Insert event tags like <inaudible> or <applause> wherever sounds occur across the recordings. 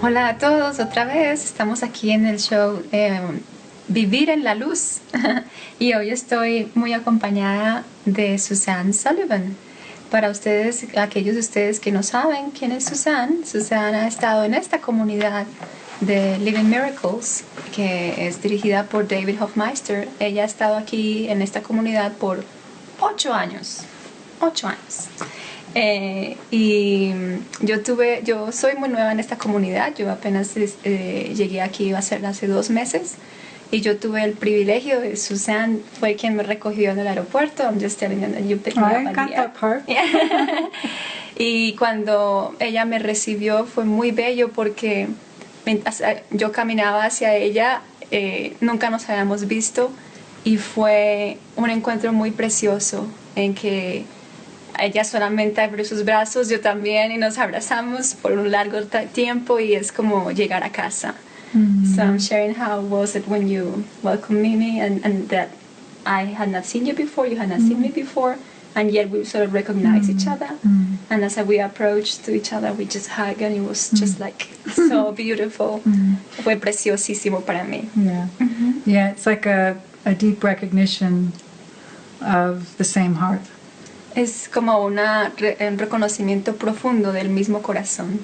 Hola a todos, otra vez estamos aquí en el show Vivir en la Luz <laughs> y hoy estoy muy acompañada de Suzanne Sullivan. Para ustedes, aquellos de ustedes que no saben quién es Suzanne, Suzanne ha estado en esta comunidad de Living Miracles, que es dirigida por David Hofmeister. Ella ha estado aquí en esta comunidad por ocho años. Ocho años. Eh, y yo tuve, yo soy muy nueva en esta comunidad, yo apenas eh, llegué aquí, va a ser hace dos meses, y yo tuve el privilegio de Susan fue quien me recogió en el aeropuerto. I'm just telling you that you picked me up <laughs> y cuando ella me recibió fue muy bello porque eh, yo caminaba hacia ella, eh, nunca nos habíamos visto y fue un encuentro muy precioso en que ella solamente abrió sus brazos, yo también, y nos abrazamos por un largo tiempo y es como llegar a casa. Mm-hmm. So I'm sharing how was it when you welcomed me and, and that I had not seen you before, you had not mm-hmm. seen me before, and yet we sort of recognized mm-hmm. each other. Mm-hmm. And as we approached to each other, we just hugged, and it was just mm-hmm. like so <laughs> beautiful. Mm-hmm. Fue preciosísimo para mí. Yeah, yeah, it's like a, a deep recognition of the same heart. Es como una, un reconocimiento profundo del mismo corazón.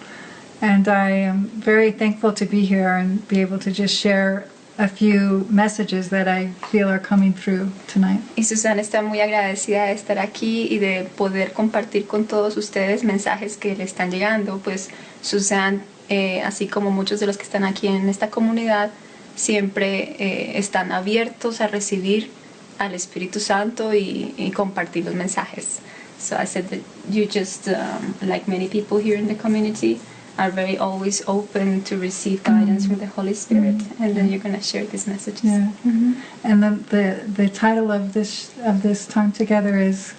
And I am very thankful to be here and be able to just share a few messages that I feel are coming through tonight. Y Susana está muy agradecida de estar aquí y de poder compartir con todos ustedes mensajes que le están llegando. Pues Susan, eh, así como muchos de los que están aquí en esta comunidad, siempre eh, están abiertos a recibir al Espíritu Santo y, y, compartir los mensajes. So I said that you just, um, like many people here in the community, are very always open to receive guidance mm from the Holy Spirit, mm and then you're going to share these messages. Yeah. Mm-hmm. And the, the the title of this of this time together is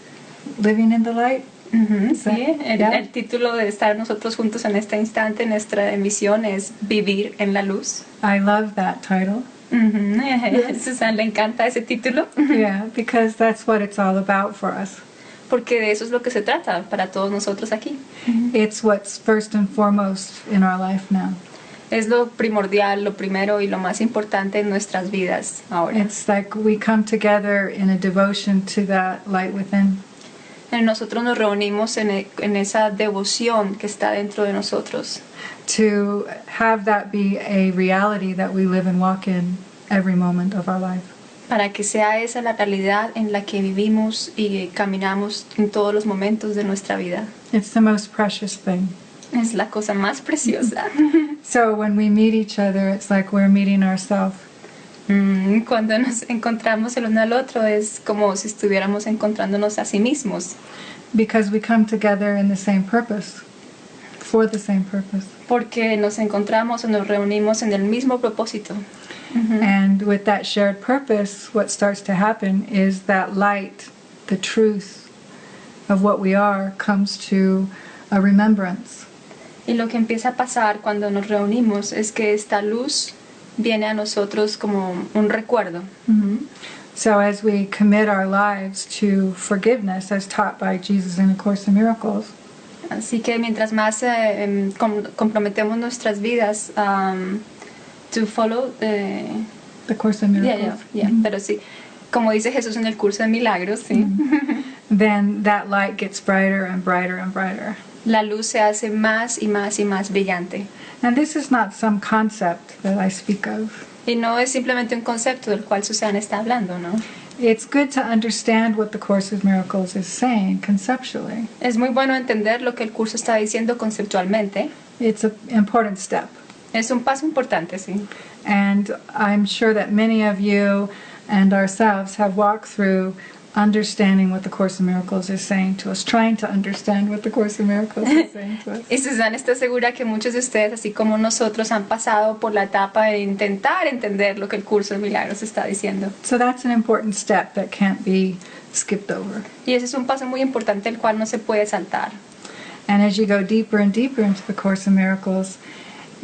"Living in the Light." Mm-hmm. So, sí, el, yeah. el, título de estar nosotros juntos en este instante, nuestra emisión es Vivir en la Luz. I love that title. Mm-hmm. Yes. <laughs> Susan le encanta ese título. yeah, because that's what it's all about for us. Porque de eso es lo que se trata para todos nosotros aquí. It's what's first and foremost in our life now. Es lo primordial, lo primero y lo más importante en nuestras vidas ahora. It's like we come together in a devotion to that light within. Nosotros nos reunimos en, e, en esa devoción que está dentro de nosotros. To have that be a reality that we live and walk in every moment of our life para que sea esa la realidad en la que vivimos y caminamos en todos los momentos de nuestra vida. It's the most precious thing. Es la cosa más preciosa. <laughs> so when we meet each other, it's like we're meeting ourselves. Mm, cuando nos encontramos el uno al otro es como si estuviéramos encontrándonos a sí mismos. Because we come together in the same purpose. For the same purpose. Porque nos encontramos o nos reunimos en el mismo propósito. Mm-hmm. And with that shared purpose, what starts to happen is that light, the truth of what we are, comes to a remembrance. Y lo que empieza a pasar cuando nos reunimos es que esta luz viene a nosotros como un recuerdo. Mm-hmm. So as we commit our lives to forgiveness, as taught by Jesus in the Course in Miracles. Así que mientras más eh, com comprometemos nuestras vidas um, to follow the, the Course of Miracles. Yeah, yeah, yeah. Mm -hmm. Pero sí, como dice Jesús en el curso de milagros, sí. Mm -hmm. Then that light gets brighter and brighter and brighter. La luz se hace más y más y más brillante. And this is not some concept that I speak of. Y no es simplemente un concepto del cual Susana está hablando, ¿no? It's good to understand what the Course of Miracles is saying conceptually. Es muy bueno entender lo que el curso está diciendo conceptualmente. It's an important step. Es un paso importante, sí. And I'm sure that many of you and ourselves have walked through understanding what the Course in Miracles is saying to us, trying to understand what the Course in Miracles is saying to us. <laughs> y Susana está segura que muchos de ustedes, así como nosotros, han pasado por la etapa de intentar entender lo que el Curso de Milagros está diciendo. So that's an important step that can't be skipped over. Y ese es un paso muy importante el cual no se puede saltar. And as you go deeper and deeper into the Course in Miracles,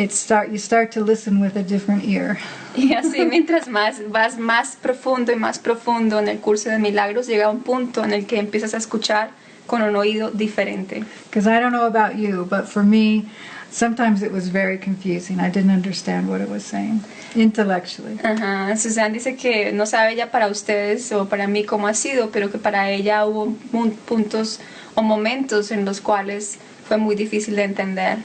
it start you start to listen with a different ear. Y así mientras más vas más profundo y más profundo en el curso de milagros llega un punto en el que empiezas a escuchar con un oído diferente. Because I don't know about you, but for me, sometimes it was very confusing. I didn't understand what it was saying intellectually. Ajá, Susan dice que no sabe ya para ustedes o para mí cómo ha sido, pero que para ella hubo puntos o momentos en los cuales fue muy difícil de entender.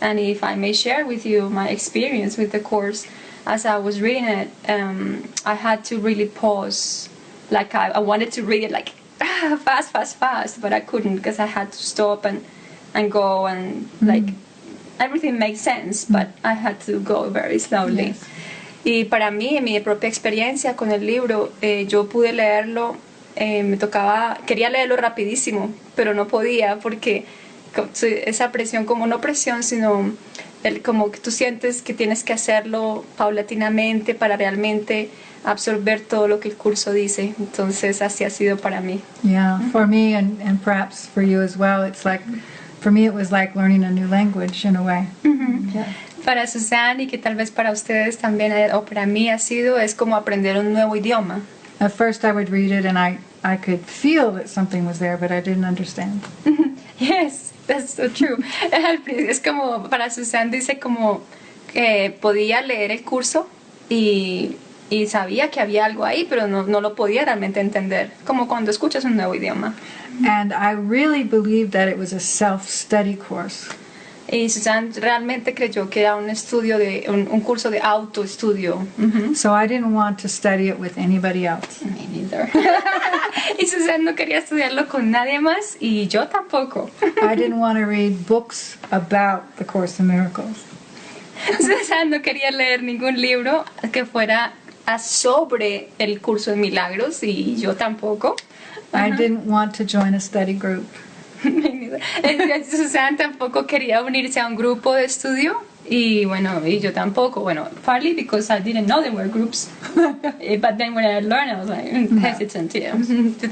And if I may share with you my experience with the course, as I was reading it, um, I had to really pause. Like I, I wanted to read it like <laughs> fast, fast, fast, but I couldn't because I had to stop and and go and like everything makes sense, but I had to go very slowly. Yes. Y para mí, en mi propia experiencia con el libro, eh, yo pude leerlo, eh, me tocaba, quería leerlo rapidísimo, pero no podía porque esa presión, como no presión, sino el, como que tú sientes que tienes que hacerlo paulatinamente para realmente absorber todo lo que el curso dice. Entonces así ha sido para mí. Yeah, for me and, and perhaps for you as well, it's like, for me, it was like learning a new language in a way. Yeah. Para Susan y que tal vez para ustedes también, eh, o para mí ha sido, es como aprender un nuevo idioma. At first, I would read it and I, I could feel that something was there, but I didn't understand. Yes, that's so true. <laughs> Es como, para Susan dice como que podía leer el curso y, y sabía que había algo ahí, pero no, no lo podía realmente entender. Como cuando escuchas un nuevo idioma. And I really believed that it was a self-study course. Y Susan realmente creyó que era un estudio de, un, un curso de autoestudio. Ujú. So I didn't want to study it with anybody else. Me neither. <laughs> y Susan no quería estudiarlo con nadie más y yo tampoco. <laughs> I didn't want to read books about the Course in Miracles. Susan no quería leer ningún libro que fuera sobre el curso de milagros y yo tampoco. I didn't want to join a study group. Susan tampoco quería unirse a un grupo de estudio y bueno, y yo tampoco. Bueno, partly because I didn't know there were groups. <laughs> But then when I learned, I was like mm, hesitant. Yeah.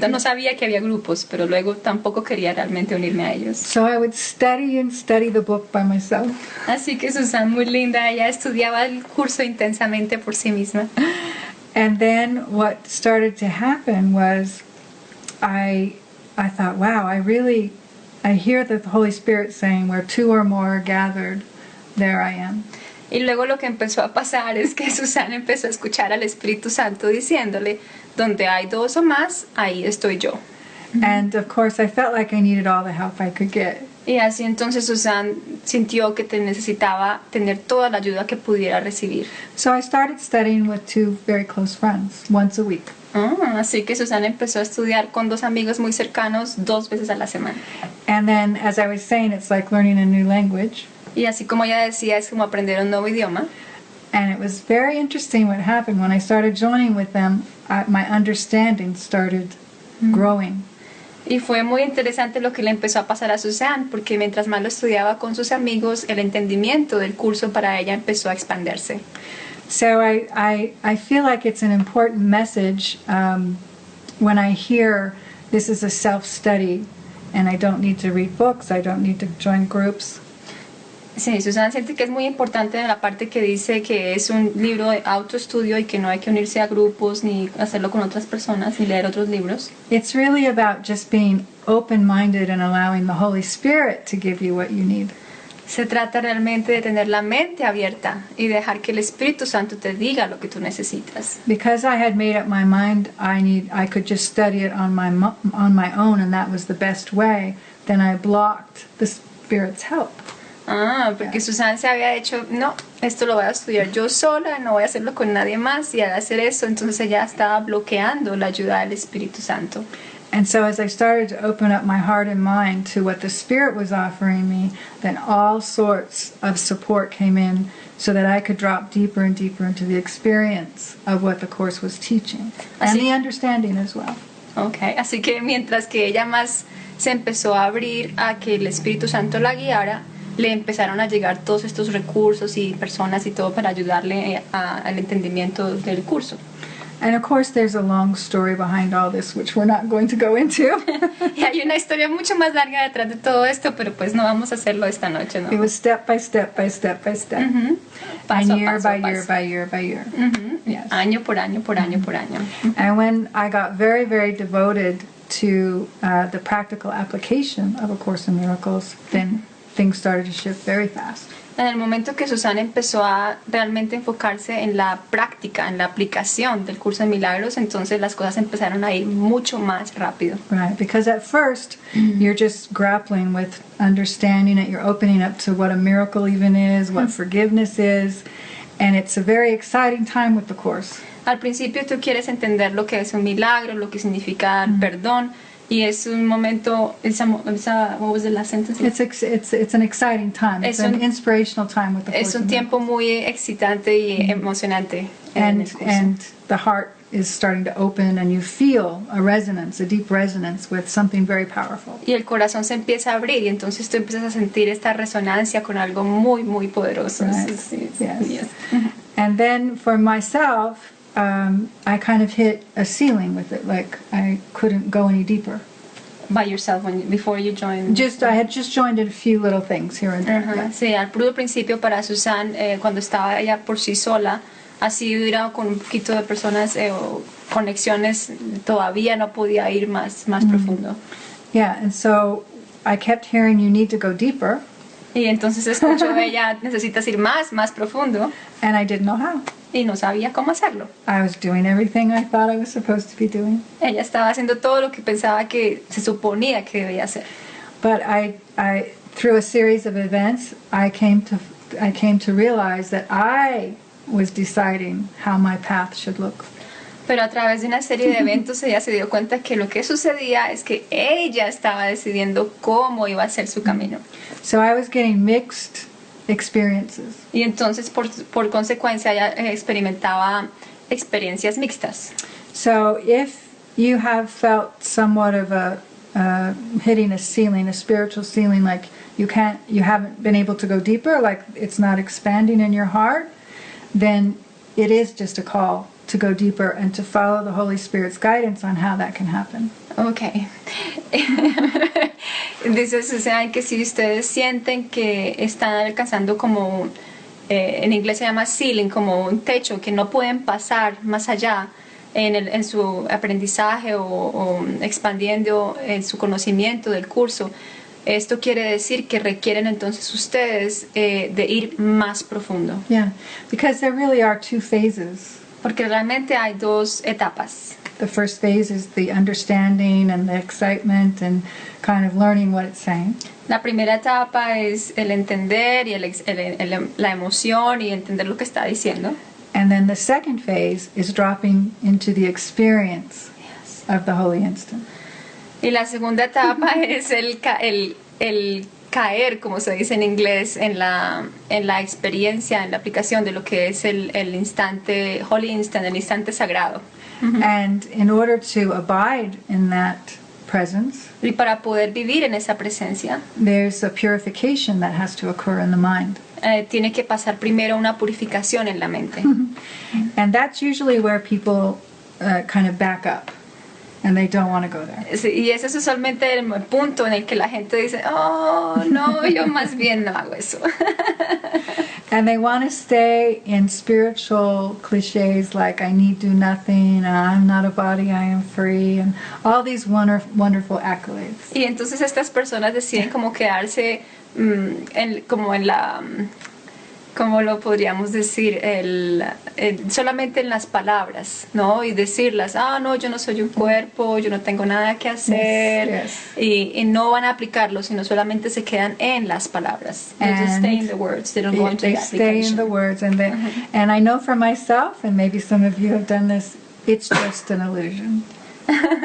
No sabía que había grupos, pero luego tampoco quería realmente unirme a ellos. So I would study and study the book by myself. Así que Susan, muy linda, ella estudiaba el curso intensamente por sí misma. And then what started to happen was I I thought, wow, I really I hear the Holy Spirit saying where two or more are gathered, there I am. Y luego lo que empezó a pasar es que <laughs> Susana empezó a escuchar al Espíritu Santo diciéndole, donde hay dos o más, ahí estoy yo. And of course I felt like I needed all the help I could get. Y así entonces Susan sintió que te necesitaba tener toda la ayuda que pudiera recibir. So I started studying with two very close friends once a week. Ah, así que Susana empezó a estudiar con dos amigos muy cercanos dos veces a la semana. And then as I was saying, it's like learning a new language. Y así como ella decía, es como aprender un nuevo idioma. And it was very interesting what happened when I started joining with them. I, my understanding started growing. Y fue muy interesante lo que le empezó a pasar a Susan, porque mientras más lo estudiaba con sus amigos, el entendimiento del curso para ella empezó a expandirse. So I, I, I feel like it's an important message um, when I hear this is a self study and I don't need to read books, I don't need to join groups. Sí, Susan siente que es muy importante en la parte que dice que es un libro de autoestudio y que no hay que unirse a grupos ni hacerlo con otras personas ni leer otros libros. It's really about just being open minded and allowing the Holy Spirit to give you what you need. Se trata realmente de tener la mente abierta y dejar que el Espíritu Santo te diga lo que tú necesitas. Because I had made up my mind I need I could just study it on my on my own and that was the best way, then I blocked the Spirit's help. Ah, porque Susan se había hecho, no, esto lo voy a estudiar yo sola, no voy a hacerlo con nadie más y al hacer eso entonces ella estaba bloqueando la ayuda del Espíritu Santo. And so as I started to open up my heart and mind to what the Spirit was offering me, then all sorts of support came in so that I could drop deeper and deeper into the experience of what the Course was teaching and the understanding as well. Okay, así que mientras que ella más se empezó a abrir a que el Espíritu Santo la guiara, le empezaron a llegar todos estos recursos y personas y todo para ayudarle eh, a- al entendimiento del curso. And of course, there's a long story behind all this, which we're not going to go into. <laughs> Y hay una historia mucho más larga detrás de todo esto, pero pues no vamos a hacerlo esta noche, ¿no? it was step by step by step by step, Ujú. Paso a and year paso by year paso. by year by year. Ujú. Yes. Año por año, por año, por año. And when I got very, very devoted to uh, the practical application of A Course in Miracles, then things started to shift very fast. En el momento que Susana empezó a realmente enfocarse en la práctica, en la aplicación del curso de milagros, entonces las cosas empezaron a ir mucho más rápido. Right, because at 1st you're just grappling with understanding it, you're opening up to what a miracle even is, what forgiveness is, and it's a very exciting time with the Course. Al principio tú quieres entender lo que es un milagro, lo que significa el perdón, y es un momento, esa, esa what was the last sentence? It's, ex- it's, it's an exciting time, it's Es an un- inspirational time with the Es un tiempo muy excitante y emocionante. en and and the heart is starting to open and you feel a resonance a deep resonance with something very powerful y el corazón se empieza a abrir y entonces tú empiezas a sentir esta resonancia con algo muy, muy poderoso. Right. Sí, Yes. yes. <laughs> and then for myself um, i kind of hit a ceiling with it like i couldn't go any deeper. By yourself when before you joined. just i had just joined in a few little things here and there. Ajá, Sí, al puro principio para Susan, eh, cuando estaba ella por sí sola, así hubiera con un poquito de personas eh, o conexiones, todavía no podía ir más, más profundo. yeah and so i kept hearing you need to go deeper. Y entonces escuchó <laughs> ella, necesitas ir más, más profundo, and i didn't know how y no sabía cómo hacerlo. i was doing everything i thought i was supposed to be doing Ella estaba haciendo todo lo que pensaba que se suponía que debía hacer. But I, I, through a series of events, I came to, I came to realize that I was deciding how my path should look. Pero a través de una serie de eventos ella se dio cuenta que lo que sucedía es que ella estaba decidiendo cómo iba a ser su camino. So I was getting mixed experiences. Y entonces por, por consecuencia ella eh, experimentaba experiencias mixtas. So if you have felt somewhat of a uh, hitting a ceiling, a spiritual ceiling, like you can't, you haven't been able to go deeper, like it's not expanding in your heart, then it is just a call to go deeper and to follow the Holy Spirit's guidance on how that can happen. Ok. <laughs> Dice Susan que si ustedes sienten que están alcanzando como, eh, en inglés se llama ceiling, como un techo, que no pueden pasar más allá en, el- en su aprendizaje o, o expandiendo en su conocimiento del curso, esto quiere decir que requieren entonces ustedes eh, de ir más profundo. Yeah, because there really are two phases. Porque realmente hay dos etapas. The first phase is the understanding and the excitement and kind of learning what it's saying. La primera etapa es el entender y el ex- el- el- la emoción y entender lo que está diciendo. And then the second phase is dropping into the experience of the holy instant. Y la segunda etapa <laughs> es el, ca- el, el caer, como se dice en inglés, en la, en la experiencia, en la aplicación de lo que es el, el instante, holy instant, el instante sagrado. And in order to abide in that presence, Y para poder vivir en esa presencia, there's a purification that has to occur in the mind. eh, tiene que pasar primero una purificación en la mente. <laughs> And that's usually where people uh, kind of back up and they don't want to go there. Sí, Y ese es usualmente el punto en el que la gente dice, oh, no, yo más bien no hago eso. <laughs> And they want to stay in spiritual cliches like I need do nothing, I'm not a body, I am free, and all these wonder, wonderful accolades. Y entonces estas personas deciden como quedarse mm, en, como en la, mm, ¿cómo lo podríamos decir? El, el- solamente en las palabras, ¿no? Y decirlas, ah, no, yo no soy un cuerpo, yo no tengo nada que hacer. Yes, Y, y no van a aplicarlo, sino solamente se quedan en las palabras. They just stay in the words, they don't go into the stay in the words, and they, and I know for myself, and maybe some of you have done this. It's just an illusion. <laughs>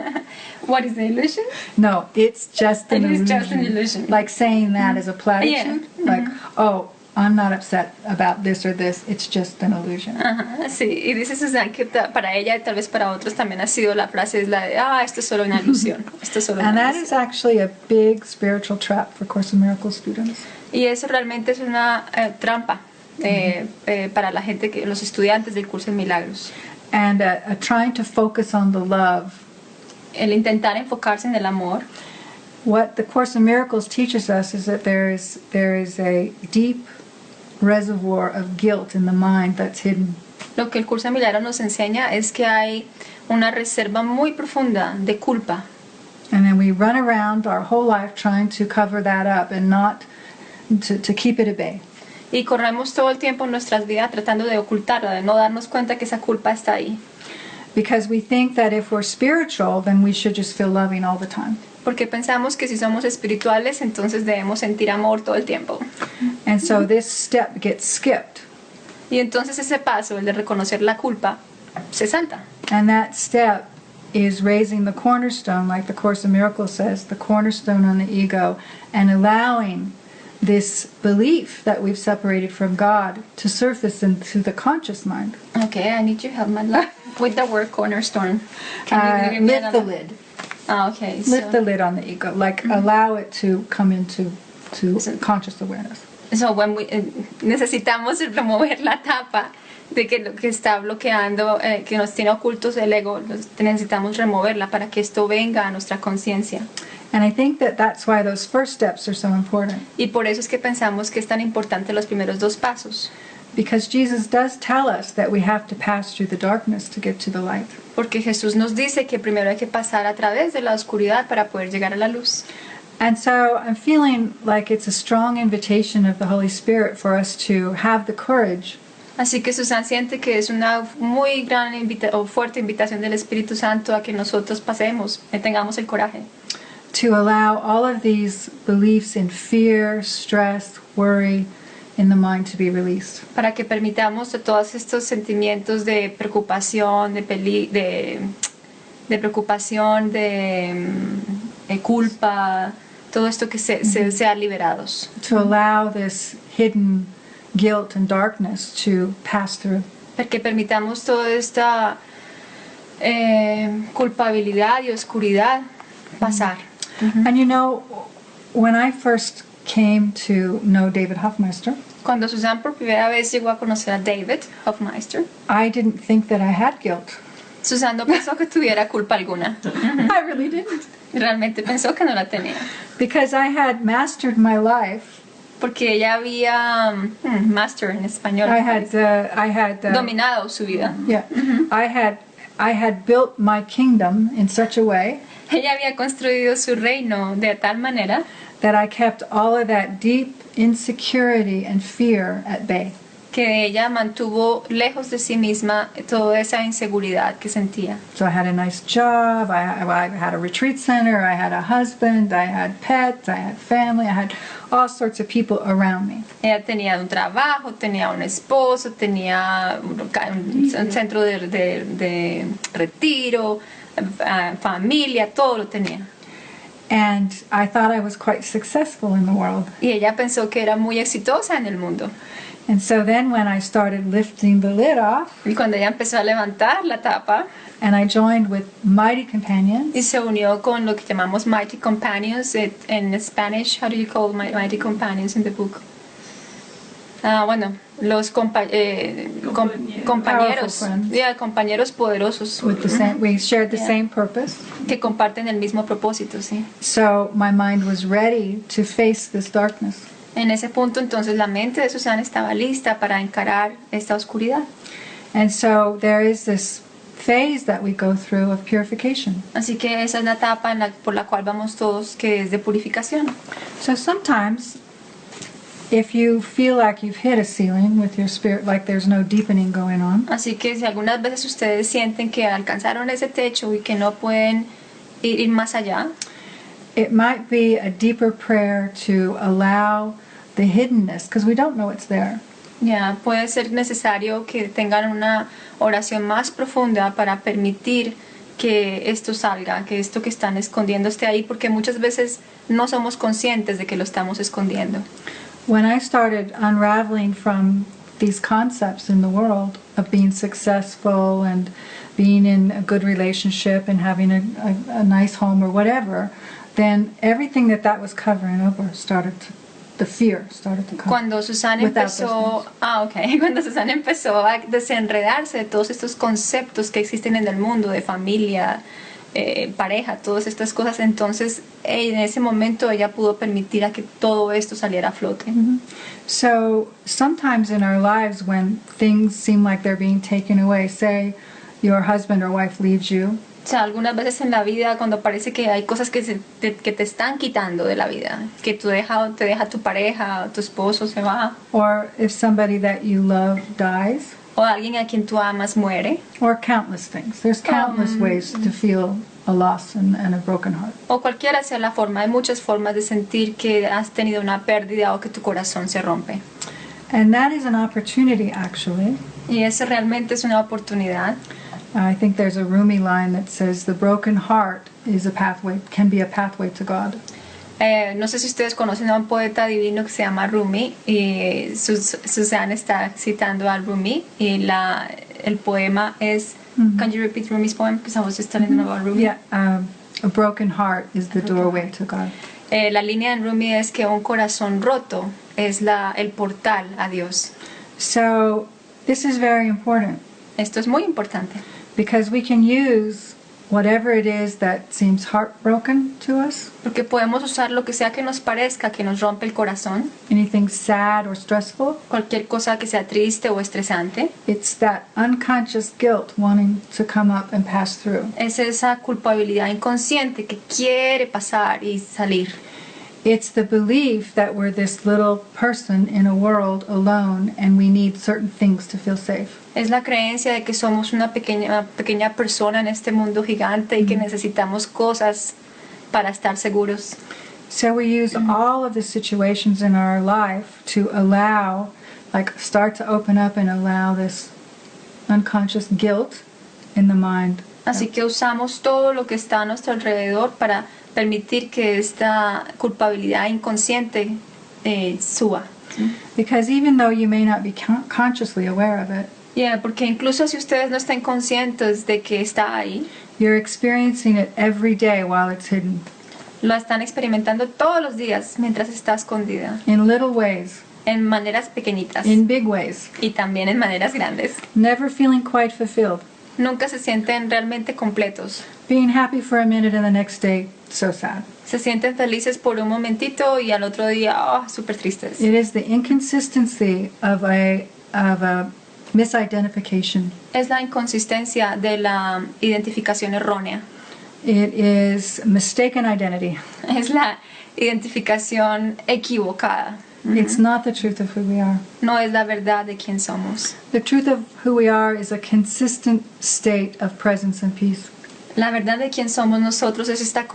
What is the illusion? No, it's just an It is illusion. just an illusion. Like saying that as a platitude, Yeah. like, oh, I'm not upset about this or this. It's just an illusion. Ajá, sí, y dice Susan que para ella y tal vez para otros también ha sido la frase es la de, ah, esto es solo una ilusión, <laughs> esto es solo And una that ilusión. is actually a big spiritual trap for Course in Miracles students. Y eso realmente es una eh, trampa eh, eh, para la gente, que los estudiantes del curso de milagros. And uh, uh, trying to focus on the love. El intentar enfocarse en el amor. What the Course in Miracles teaches us is that there is there is a deep reservoir of guilt in the mind that's hidden. Lo que el curso de milagros nos enseña es que hay una reserva muy profunda de culpa And then we run around our whole life trying to cover that up and not to, to keep it at bay. Y corremos todo el tiempo en nuestras vidas tratando de ocultarla, de no darnos cuenta que esa culpa está ahí. Because we think that if we're spiritual, then we should just feel loving all the time. Porque pensamos que si somos espirituales, entonces debemos sentir amor todo el tiempo. And so this step gets skipped. Y entonces ese paso, el de reconocer la culpa, se salta. And that step is raising the cornerstone, like the Course in Miracles says, the cornerstone on the ego, and allowing this belief that we've separated from God to surface into the conscious mind. Okay, I need your help, Madla, with the word cornerstone. Can Uh, me lift the lid. Ah, okay. Lift so- the lid on the ego. Like allow it to come into to So- conscious awareness. So, when we- eh, necesitamos remover la tapa de que lo que está bloqueando, eh, que nos tiene ocultos el ego, necesitamos removerla para que esto venga a nuestra conciencia. And I think that that's why those first steps are so important. Y por eso es que pensamos que es tan importante los primeros dos pasos, Because Jesus does tell us that we have to pass through the darkness to get to the light. Porque Jesús nos dice que primero hay que pasar a través de la oscuridad para poder llegar a la luz. And so I'm feeling like it's a strong invitation of the Holy Spirit for us to have the courage Así que Susan siente que es una muy gran invita o fuerte invitación del Espíritu Santo a que nosotros pasemos, que tengamos el coraje to allow all of these beliefs in fear, stress, worry in the mind to be released. para que permitamos todos estos sentimientos de preocupación, de, peli de, de preocupación, de, mm, de culpa, todo esto que se, se sea liberados. To allow this hidden guilt and darkness to pass through. Para que permitamos toda esta eh, culpabilidad y oscuridad pasar. And you know, when I first came to know David Hoffmeister, Cuando Susan por primera vez llegó a conocer a David Hofmeister, I didn't think that I had guilt. Susan no pensó que tuviera culpa alguna. <laughs> I really didn't. Realmente pensó que no la tenía. Because I had mastered my life. Porque ella había mm, master en español. I had, uh, I had, uh, dominado su vida. yeah, I had, I had built my kingdom in such a way Ella había construido su reino de tal manera that I kept all of that deep insecurity and fear at bay. que ella mantuvo lejos de sí misma toda esa inseguridad que sentía. So I had a nice job, I, I had a retreat center, I had a husband, I had pets, I had family, I had all sorts of people around me. Ella tenía un trabajo, tenía un esposo, tenía un, un centro de, de- de retiro, eh, familia, todo lo tenía. And I thought I was quite successful in the world. Y ella pensó que era muy exitosa en el mundo. And so then when I started lifting the lid off Y cuando ella empezó a levantar la tapa and I joined with Mighty Companions, y se unió con lo que llamamos Mighty Companions it- en Spanish, how do you call Mighty Companions in the book? Ah, bueno, los compa- eh, com- compañeros, yeah, compañeros poderosos with the same, we shared the Yeah. same purpose. que comparten el mismo propósito, sí. So my mind was ready to face this darkness. En ese punto entonces la mente de Susana estaba lista para encarar esta oscuridad. And so there is this phase that we go through of purification. Así que esa es la etapa en la- por la cual vamos todos, que es de purificación. So sometimes, Así que si algunas veces ustedes sienten que alcanzaron ese techo y que no pueden ir, ir más allá, it might be a deeper prayer to allow the hiddenness, because we don't know it's there. ya puede ser necesario que tengan una oración más profunda para permitir que esto salga, que esto que están escondiendo esté ahí, porque muchas veces no somos conscientes de que lo estamos escondiendo. When I started unraveling from these concepts in the world of being successful and being in a good relationship and having a, a, a nice home or whatever, then everything that that was covering over started to, the fear started to come. Cuando Susana empezó, ah, okay. <laughs> Cuando Susana empezó a desenredarse de todos estos conceptos que existen en el mundo de familia, eh, pareja, todas estas cosas, entonces en ese momento ella pudo permitir a que todo esto saliera a flote. So sometimes in our lives, when things seem like they're being taken away, say your husband or wife leaves you, O sea, algunas veces en la vida cuando parece que hay cosas que, se- te, que te están quitando de la vida, que tú deja, te deja tu pareja, tu esposo se va, or if somebody that you love dies, o alguien a quien tú amas muere, or countless things. There's countless ways to feel a loss and, and a broken heart. o cualquiera sea la forma, hay muchas formas de sentir que has tenido una pérdida o que tu corazón se rompe. And that is an opportunity, actually. Y eso realmente es una oportunidad. I think there's a Rumi line that says the broken heart is a pathway, can be a pathway to God. Eh, no sé si ustedes conocen a un poeta divino que se llama Rumi y Sus- Susan está citando al Rumi y la, el poema es Can you repeat Rumi's poem? Because I was just telling them about Rumi. Yeah, um, a broken heart is the doorway to God. Eh, la línea en Rumi es que un corazón roto es la, el portal a Dios. So this is very important Esto es muy importante because we can use whatever it is that seems heartbroken to us, porque podemos usar lo que sea que nos parezca que nos rompe el corazón, anything sad or stressful. cualquier cosa que sea triste o estresante. It's that unconscious guilt wanting to come up and pass through. Es esa culpabilidad inconsciente que quiere pasar y salir. It's the belief that we're this little person in a world alone and we need certain things to feel safe. Es la creencia de que somos una pequeña, pequeña persona en este mundo gigante y que necesitamos cosas para estar seguros. So we use all of the situations in our life to allow, like, start to open up and allow this unconscious guilt in the mind. Así que usamos todo lo que está a nuestro alrededor para permitir que esta culpabilidad inconsciente eh, suba. Because even though you may not be con- consciously aware of it, Yeah, porque incluso si ustedes no están conscientes de que está ahí, you're experiencing it every day while it's hidden lo están experimentando todos los días mientras está escondida, in little ways, en maneras pequeñitas in big ways, y también en maneras grandes. never feeling quite fulfilled, Nunca se sienten realmente completos. being happy for a minute and the next day, so sad. Se sienten felices por un momentito y al otro día, oh, súper tristes. It is the inconsistency of a, of a misidentification. Es la inconsistencia de la identificación errónea. It is mistaken identity. <laughs> Es la identificación equivocada. It's not the truth of who we are. No es la verdad de quién somos. The truth of who we are is a consistent state of presence and peace. La verdad de quién somos nosotros es esta,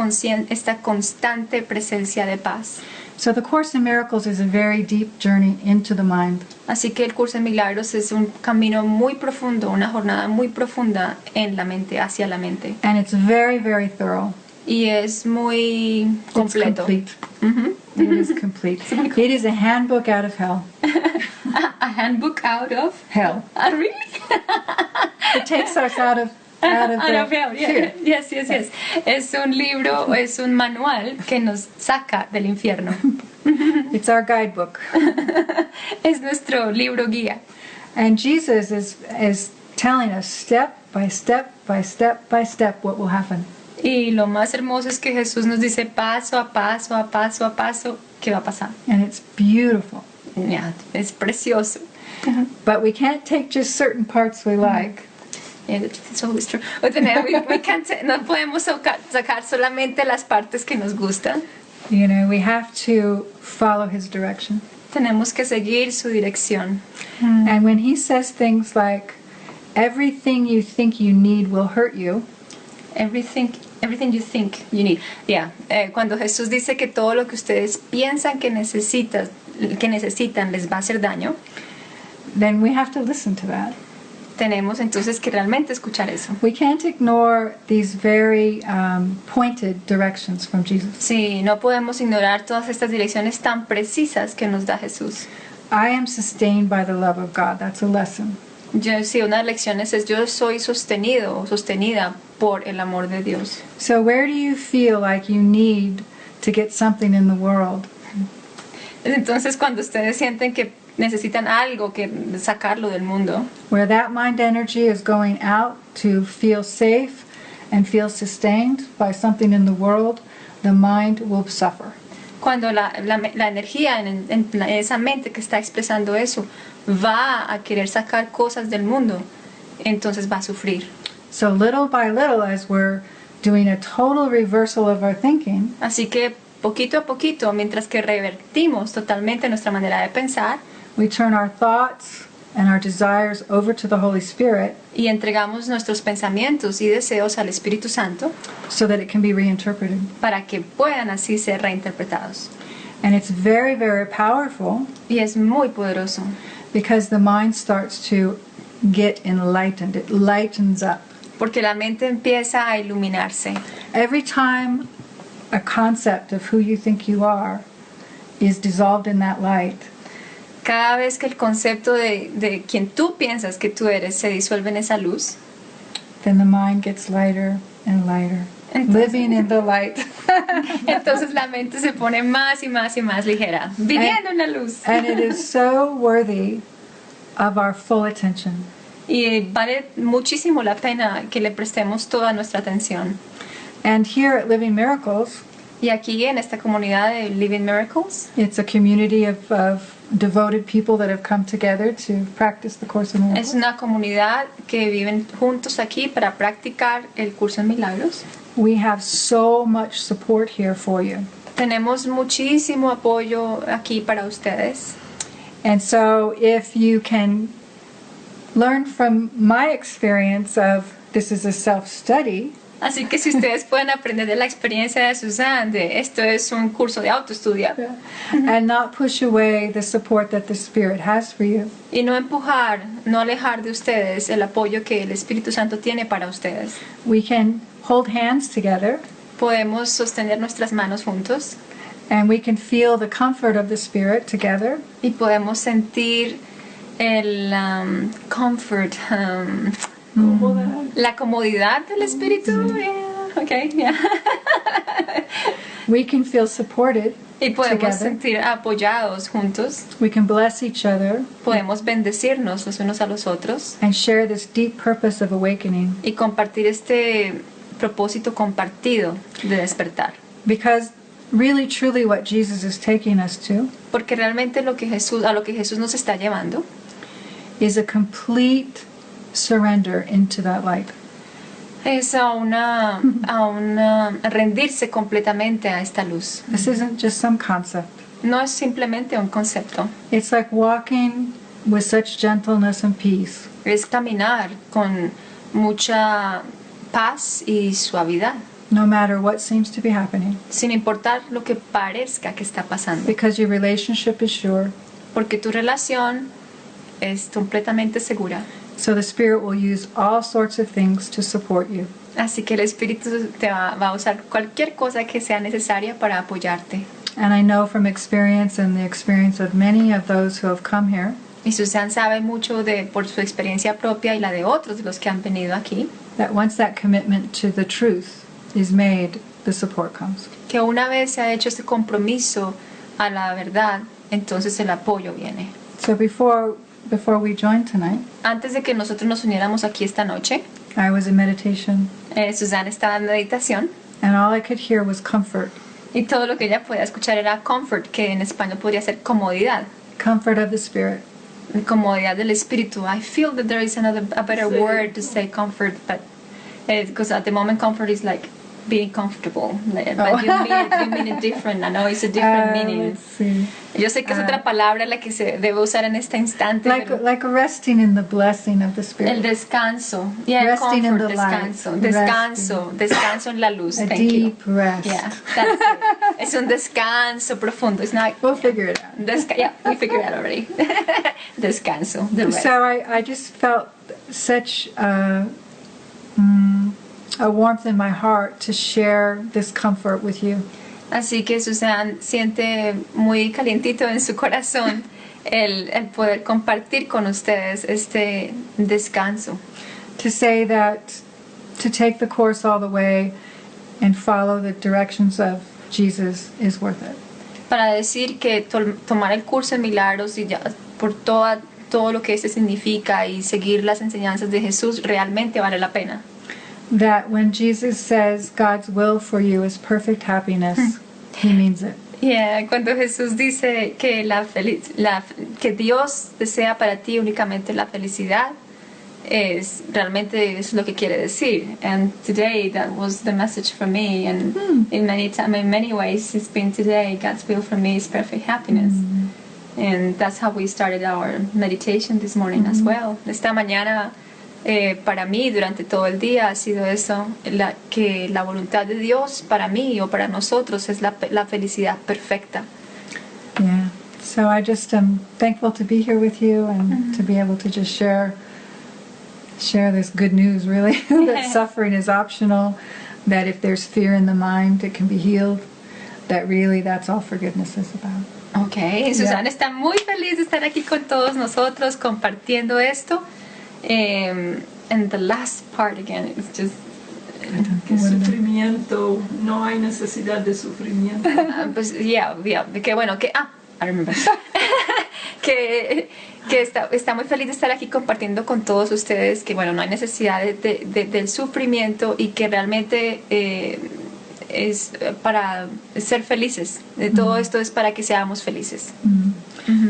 esta constante presencia de paz. So the Course in Miracles is a very deep journey into the mind. Así que el curso de milagros es un camino muy profundo, una jornada muy profunda en la mente, hacia la mente. And it's very, very thorough. Y es muy completo. It's complete. Ujú. It is complete. <laughs> It is a handbook out of hell. <laughs> A handbook out of... Hell. Ah, really? It takes us out of yeah. fear. <laughs> Yes, yes, yes. Es un libro, es un manual que nos saca del infierno. <laughs> It's our guidebook. <laughs> Es nuestro libro guía. And Jesus is is telling us step by step by step by step what will happen. Y lo más hermoso es que Jesús nos dice paso a paso, a paso a paso, qué va a pasar. And it's beautiful. Ya, es precioso. But we can't take just certain parts we like. It's always true. O tener- we- we can't no podemos sacar solamente las partes que nos gustan. You know, we have to follow his direction. Tenemos que seguir su dirección. And when he says things like, everything you think you need will hurt you, Everything, everything you think you need. Yeah. eh, cuando Jesús dice que todo lo que ustedes piensan que necesitan, que necesitan les va a hacer daño, then we have to listen to that. Tenemos entonces que realmente escuchar eso. We can't ignore these very um, pointed directions from Jesus. Sí, no podemos ignorar todas estas direcciones tan precisas que nos da Jesús. I am sustained by the love of God. That's a lesson. Yo sí, una de las lecciones es yo soy sostenido o sostenida por el amor de Dios. So, where do you feel like you need to get something in the world? Entonces, cuando ustedes sienten que necesitan algo que sacarlo del mundo, Where that mind energy is going out to feel safe and feel sustained by something in the world, the mind will suffer. cuando la, la, la energía en, en la- esa mente que está expresando eso va a querer sacar cosas del mundo, entonces va a sufrir. So little by little, as we're doing a total reversal of our thinking, Así que poquito a poquito, mientras que revertimos totalmente nuestra manera de pensar we turn our thoughts and our desires over to the Holy Spirit y entregamos nuestros pensamientos y deseos al Espíritu Santo so that it can be reinterpreted. para que puedan así ser reinterpretados. And it's very, very powerful Y es muy poderoso because the mind starts to get enlightened. It lightens up. porque la mente empieza a iluminarse. Every time a concept of who you think you are is dissolved in that light, Cada vez que el concepto de, de quien tú piensas que tú eres se disuelve en esa luz, then the mind gets lighter and lighter. Entonces- Living in the light. <laughs> entonces la mente se pone más y más y más ligera, viviendo en la luz. and it is so worthy of our full attention. Y vale muchísimo la pena que le prestemos toda nuestra atención. And here at Living Miracles, Y aquí en esta comunidad de Living Miracles it's a community of, of devoted people that have come together to practice the Course in Miracles. es una comunidad que viven juntos aquí para practicar el curso en milagros. We have so much support here for you. Tenemos muchísimo apoyo aquí para ustedes. And so if you can learn from my experience of this is a self-study, Así que si ustedes pueden aprender de la experiencia de Susan, de esto es un curso de autoestudio, and not push away the support that the Spirit has for you, y no empujar, no alejar de ustedes el apoyo que el Espíritu Santo tiene para ustedes. we can hold hands together. Podemos sostener nuestras manos juntos. And we can feel the comfort of the Spirit together. y podemos sentir el um, comfort, um, la comodidad del Espíritu. Yeah, okay, yeah. We can feel supported. y podemos Together. sentir apoyados juntos. We can bless each other Podemos bendecirnos los unos a los otros and share this deep purpose of awakening. y compartir este propósito compartido de despertar. Because really, truly, what Jesus is taking us to Porque realmente lo que Jesús, a lo que Jesús nos está llevando is a complete surrender into that light. es a una, a una rendirse completamente a esta luz. This isn't just some concept. No es simplemente un concepto, It's like walking with such gentleness and peace es caminar con mucha paz y suavidad, no matter what seems to be happening. sin importar lo que parezca que está pasando. Because your relationship is sure. Porque tu relación es completamente segura. So the Spirit will use all sorts of things to support you. Así que el Espíritu te va, va a usar cualquier cosa que sea necesaria para apoyarte. And I know from experience and the experience of many of those who have come here Y Susan sabe mucho de por su experiencia propia y la de otros de los que han venido aquí, that once that commitment to the truth is made, the support comes. que una vez se ha hecho este compromiso a la verdad, entonces el apoyo viene. So before before we joined tonight, Antes de que nosotros nos uniéramos aquí esta noche, I was in meditation eh, Susan estaba en meditación and all I could hear was comfort. y todo lo que ella podía escuchar era comfort, que en español podría ser comodidad. Comfort of the Spirit. comodidad del espíritu. I feel that there is another a better Sí. word to say comfort, but because at the moment comfort is like being comfortable, but Oh. you, mean you mean it different. I know it's a different Uh, meaning. Yo sé que es Ah. otra palabra la que se debe usar en este instante. Like like resting in the blessing of the Spirit. el descanso, yeah, Resting in comfort, the light. descanso, descanso, descanso en la luz. A Thank you. deep rest. Yeah, that's it. es un descanso profundo. It's not. We'll figure it out. Desca yeah, we figured it out already. <laughs> descanso, the rest. So I, I just felt such uh, mm, a warmth in my heart to share this comfort with you. Así que Susan siente muy calientito en su corazón el, el poder compartir con ustedes este descanso. To say that to take the course all the way and follow the directions of Jesus is worth it. Para decir que to- tomar el curso de milagros y ya por toda, todo lo que este significa y seguir las enseñanzas de Jesús realmente vale la pena. That when Jesus says God's will for you is perfect happiness, hmm. he means it. Yeah, cuando Jesús dice que, la la- que Dios desea para ti únicamente la felicidad, es realmente es lo que quiere decir. And today that was the message for me. And hmm. in many time, in many ways, it's been today. God's will for me is perfect happiness. Hmm. And that's how we started our meditation this morning as well. Esta mañana eh, para mí durante todo el día ha sido eso, la, que la voluntad de Dios para mí o para nosotros es la, la felicidad perfecta. Yeah. So I just am thankful to be here with you and to be able to just share share this good news really <laughs> <laughs> that suffering is optional, that if there's fear in the mind it can be healed, that really that's all forgiveness is about. Ok, Susana está muy feliz de estar aquí con todos nosotros compartiendo esto. Um, and the last part again is just Que sufrimiento, no hay necesidad de sufrimiento. <laughs> Ah, pues yeah, yeah, que bueno, que ah, I remember. <laughs> que que está, está muy feliz de estar aquí compartiendo con todos ustedes que bueno, no hay necesidad de, de- de- del sufrimiento y que realmente eh, es para ser felices. De todo esto es para que seamos felices.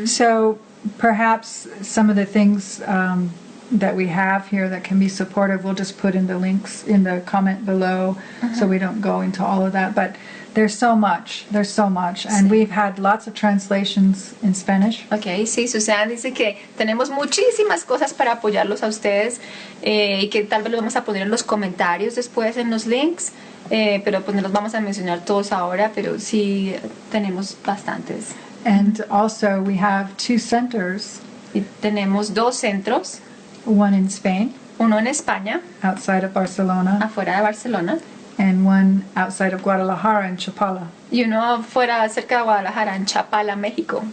So perhaps some of the things um, that we have here that can be supportive, we'll just put in the links in the comment below so we don't go into all of that. But there's so much, there's so much. And Sí. we've had lots of translations in Spanish. Ok, sí, Susana dice que tenemos muchísimas cosas para apoyarlos a ustedes eh, y que tal vez los vamos a poner en los comentarios después en los links, eh, pero pues no los vamos a mencionar todos ahora, pero sí tenemos bastantes. And also we have two centers, Y tenemos dos centros, one in Spain, uno en España, outside of Barcelona, afuera de Barcelona, and one outside of Guadalajara in Chapala. y uno fuera cerca de Guadalajara, en Chapala, México.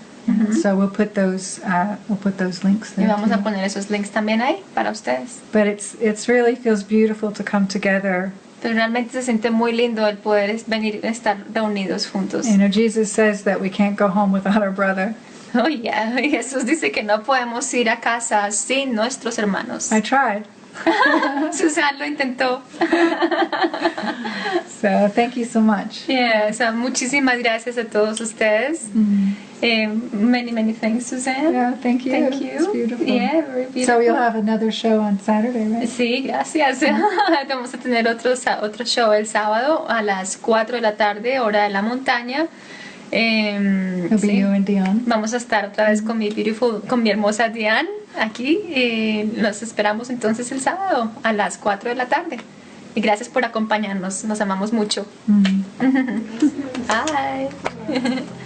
So we'll put those uh, we'll put those links there. Y vamos a too. poner esos links también ahí para ustedes. But it's it's really feels beautiful to come together. Pero realmente se siente muy lindo el poder venir, estar reunidos juntos. You know, Jesus says that we can't go home without our brother. <laughs> Oh, yeah. <laughs> Jesús dice que no podemos ir a casa sin nuestros hermanos. I tried. <laughs> Susan lo intentó. So thank you so much. Yeah, so muchísimas gracias a todos ustedes. Eh, many, many thanks, Susan. Yeah, thank you. Thank you. It's beautiful. Yeah, very beautiful. So you'll have another show on Saturday, right? Sí, gracias. Vamos a tener otro, otro show el sábado a las 4 de la tarde, hora de la montaña. Be sí. Vamos a estar otra vez con mi beautiful, con mi hermosa Diane aquí. nos esperamos entonces el sábado a las 4 de la tarde. Y gracias por acompañarnos. Nos amamos mucho. Mm. <laughs> Bye. <laughs>